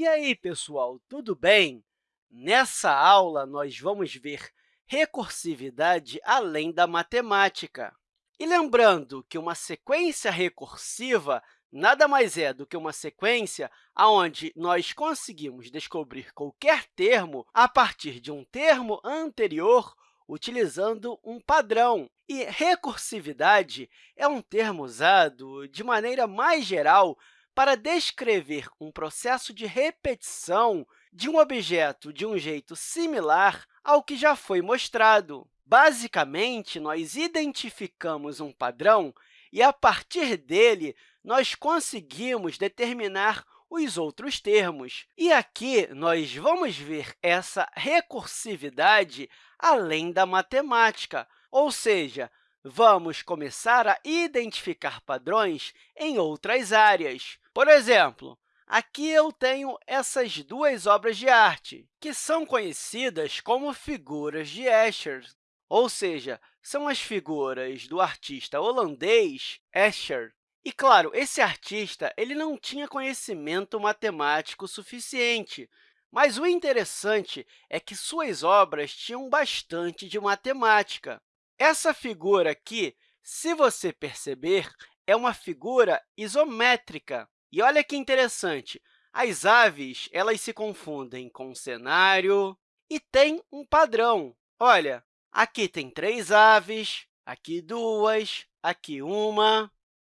E aí, pessoal, tudo bem? Nessa aula, nós vamos ver recursividade além da matemática. E lembrando que uma sequência recursiva nada mais é do que uma sequência onde nós conseguimos descobrir qualquer termo a partir de um termo anterior utilizando um padrão. E recursividade é um termo usado de maneira mais geral para descrever um processo de repetição de um objeto de um jeito similar ao que já foi mostrado. Basicamente, nós identificamos um padrão e, a partir dele, nós conseguimos determinar os outros termos. E aqui nós vamos ver essa recursividade além da matemática, ou seja, vamos começar a identificar padrões em outras áreas. Por exemplo, aqui eu tenho essas duas obras de arte, que são conhecidas como figuras de Escher, ou seja, são as figuras do artista holandês Escher. E, claro, esse artista ele não tinha conhecimento matemático suficiente, mas o interessante é que suas obras tinham bastante de matemática. Essa figura aqui, se você perceber, é uma figura isométrica. E olha que interessante, as aves elas se confundem com o cenário e tem um padrão. Olha, aqui tem três aves, aqui duas, aqui uma.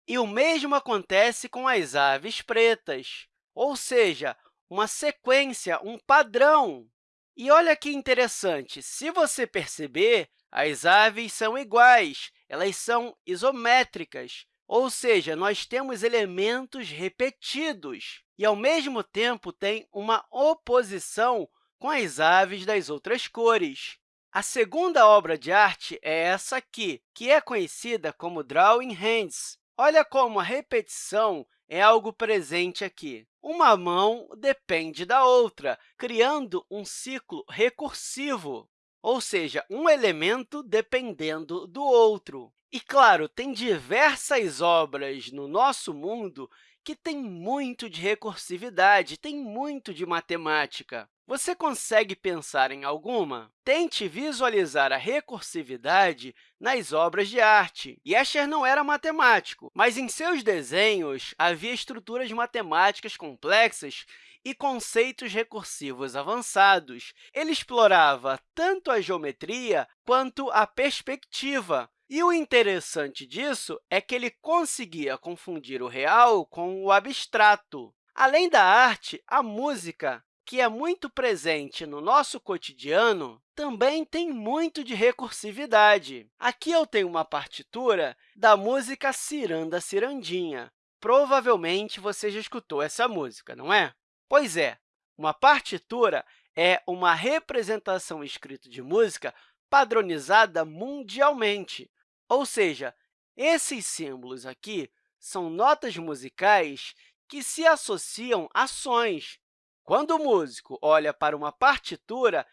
E o mesmo acontece com as aves pretas, ou seja, uma sequência, um padrão. E olha que interessante, se você perceber, as aves são iguais, elas são isométricas, ou seja, nós temos elementos repetidos e, ao mesmo tempo, tem uma oposição com as aves das outras cores. A segunda obra de arte é essa aqui, que é conhecida como Drawing Hands. Olha como a repetição é algo presente aqui. Uma mão depende da outra, criando um ciclo recursivo ou seja, um elemento dependendo do outro. E, claro, tem diversas obras no nosso mundo que têm muito de recursividade, tem muito de matemática. Você consegue pensar em alguma? Tente visualizar a recursividade nas obras de arte. Escher não era matemático, mas em seus desenhos havia estruturas matemáticas complexas e conceitos recursivos avançados. Ele explorava tanto a geometria quanto a perspectiva. E o interessante disso é que ele conseguia confundir o real com o abstrato. Além da arte, a música, que é muito presente no nosso cotidiano, também tem muito de recursividade. Aqui eu tenho uma partitura da música Ciranda Cirandinha. Provavelmente você já escutou essa música, não é? Pois é, uma partitura é uma representação escrita de música padronizada mundialmente, ou seja, esses símbolos aqui são notas musicais que se associam a sons. Quando o músico olha para uma partitura,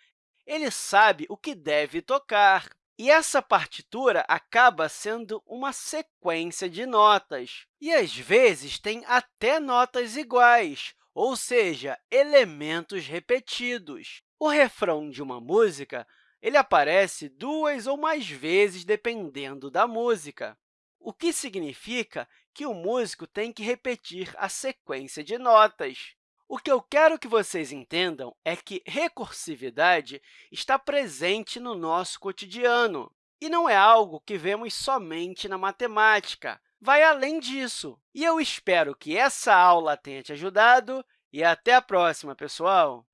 ele sabe o que deve tocar. E essa partitura acaba sendo uma sequência de notas. E, às vezes, tem até notas iguais, ou seja, elementos repetidos. O refrão de uma música ele aparece duas ou mais vezes, dependendo da música, o que significa que o músico tem que repetir a sequência de notas. O que eu quero que vocês entendam é que recursividade está presente no nosso cotidiano e não é algo que vemos somente na matemática vai além disso. E eu espero que essa aula tenha te ajudado e até a próxima, pessoal!